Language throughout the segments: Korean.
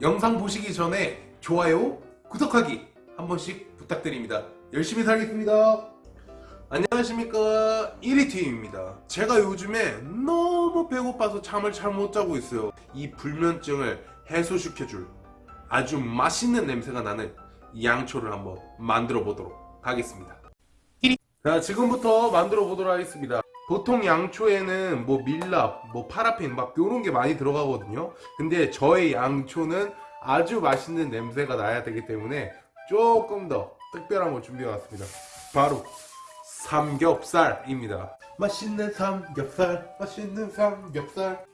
영상 보시기 전에 좋아요, 구독하기 한 번씩 부탁드립니다. 열심히 살겠습니다. 안녕하십니까. 1위팀입니다. 제가 요즘에 너무 배고파서 잠을 잘 못 자고 있어요. 이 불면증을 해소시켜줄 아주 맛있는 냄새가 나는 양초를 한번 만들어 보도록 하겠습니다. 자 지금부터 만들어 보도록 하겠습니다 보통 양초에는 뭐 밀랍, 뭐 파라핀 막 요런 게 많이 들어가거든요 근데 저의 양초는 아주 맛있는 냄새가 나야 되기 때문에 조금 더 특별한 걸 준비해 왔습니다 바로 삼겹살입니다. 맛있는 삼겹살, 맛있는 삼겹살.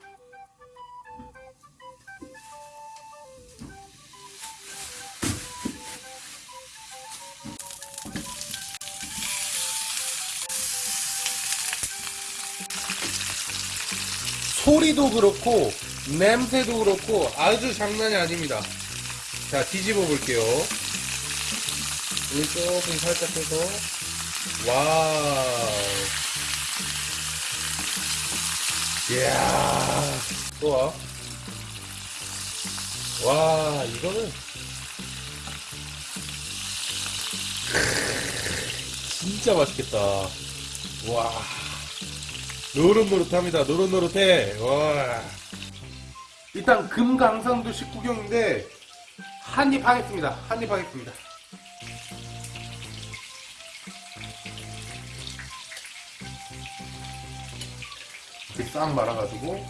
소리도 그렇고 냄새도 그렇고 아주 장난이 아닙니다. 자 뒤집어 볼게요. 여기 조금 살짝 해서 와우. 이야. 좋아. 와, 이거는. 진짜 맛있겠다. 와. 노릇노릇합니다. 노릇노릇해. 와. 일단 금강산도 19경인데, 한입 하겠습니다. 한입 하겠습니다. 이렇게 싹 말아가지고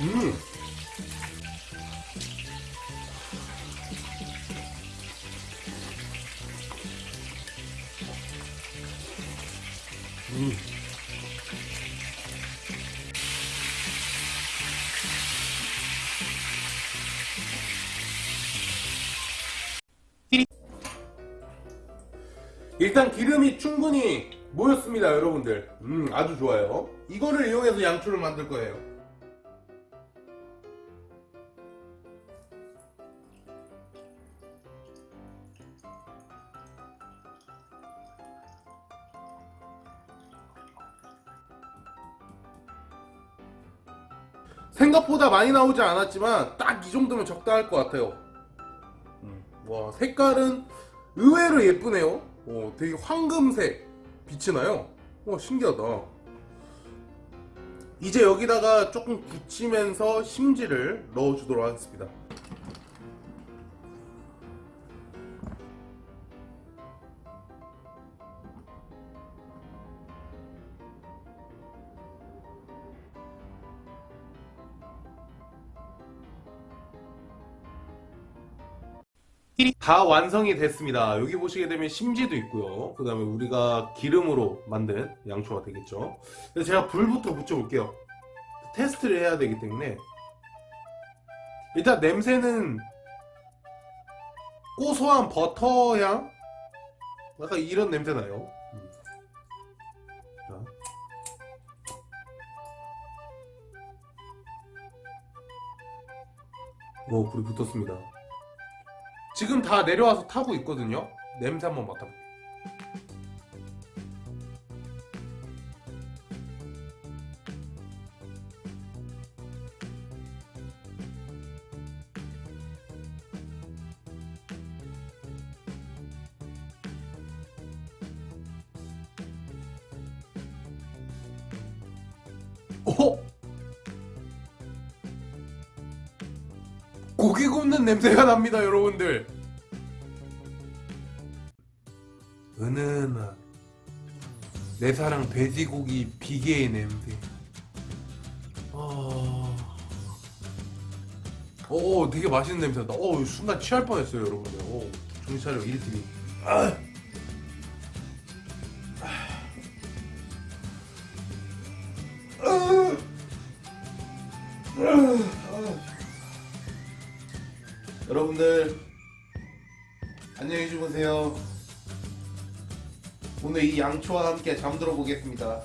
음 음. 일단 기름이 충분히 모였습니다 여러분들 음 아주 좋아요 이거를 이용해서 양초를 만들 거예요 생각보다 많이 나오지 않았지만 딱 이 정도면 적당할 것 같아요. 음, 와 색깔은 의외로 예쁘네요. 오, 되게 황금색 빛이 나요. 와 신기하다. 이제 여기다가 조금 굳히면서 심지를 넣어주도록 하겠습니다 다 완성이 됐습니다. 여기 보시게 되면 심지도 있고요. 그 다음에 우리가 기름으로 만든 양초가 되겠죠. 그래서 제가 불부터 붙여 볼게요. 테스트를 해야 되기 때문에 일단 냄새는 고소한 버터 향? 약간 이런 냄새 나요. 음. 자. 오, 불이 붙었습니다. 지금 다 내려와서 타고 있거든요. 냄새 한번 맡아볼게요. 오! 고기 굽는 냄새가 납니다 여러분들 은은한. 내 사랑 돼지고기 비계의 냄새. 어... 오 되게 맛있는 냄새 난다. 오 순간 취할 뻔했어요 여러분들. 오 정신 차려 1TV 아! 여러분들 안녕히 주무세요 오늘 이 양초와 함께 잠들어 보겠습니다